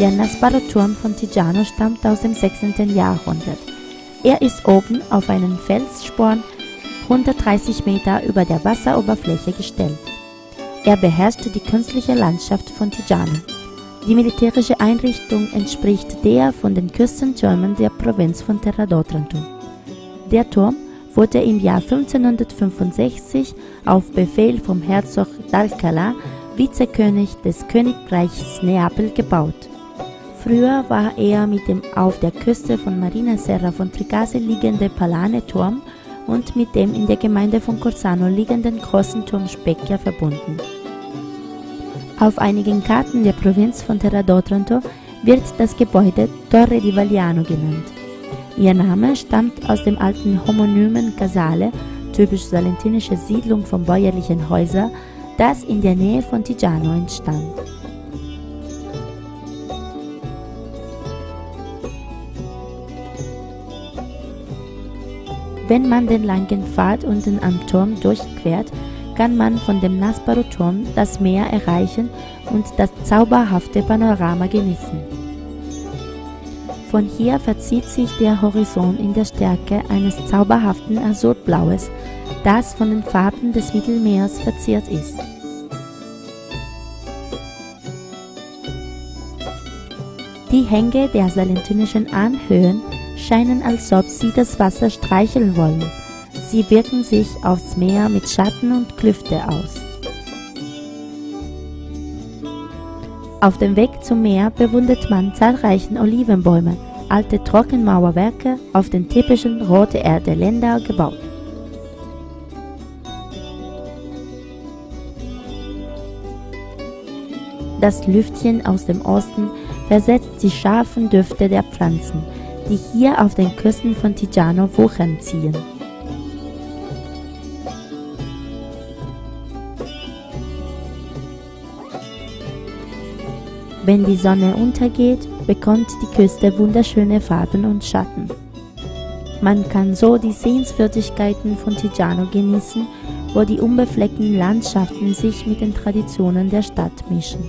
Der Nasparo-Turm von Tigano stammt aus dem 16. Jahrhundert. Er ist oben auf einen Felssporn 130 Meter über der Wasseroberfläche gestellt. Er beherrscht die künstliche Landschaft von Tigano. Die militärische Einrichtung entspricht der von den Küstentürmen der Provinz von Terra d'Otranto. Der Turm wurde im Jahr 1565 auf Befehl vom Herzog d'Alcalá, Vizekönig des Königreichs Neapel, gebaut. Früher war er mit dem auf der Küste von Marina Serra von Tricase liegende Palane-Turm und mit dem in der Gemeinde von Corsano liegenden großen Turm Specchia verbunden. Auf einigen Karten der Provinz von Terra d'Otranto wird das Gebäude Torre di Vagliano genannt. Ihr Name stammt aus dem alten homonymen Casale, typisch salentinische Siedlung von bäuerlichen Häusern, das in der Nähe von Tigano entstand. Wenn man den langen Pfad unten am Turm durchquert, kann man von dem Nasparo-Turm das Meer erreichen und das zauberhafte Panorama genießen. Von hier verzieht sich der Horizont in der Stärke eines zauberhaften Azurblaues, das von den Farben des Mittelmeers verziert ist. Die Hänge der salentinischen Anhöhen scheinen, als ob sie das Wasser streicheln wollen. Sie wirken sich aufs Meer mit Schatten und Klüfte aus. Auf dem Weg zum Meer bewundert man zahlreiche Olivenbäume, alte Trockenmauerwerke auf den typischen Rote Erde Länder gebaut. Das Lüftchen aus dem Osten versetzt die scharfen Düfte der Pflanzen, die hier auf den Küsten von Tigano Wochen ziehen. Wenn die Sonne untergeht, bekommt die Küste wunderschöne Farben und Schatten. Man kann so die Sehenswürdigkeiten von Tigano genießen, wo die unbefleckten Landschaften sich mit den Traditionen der Stadt mischen.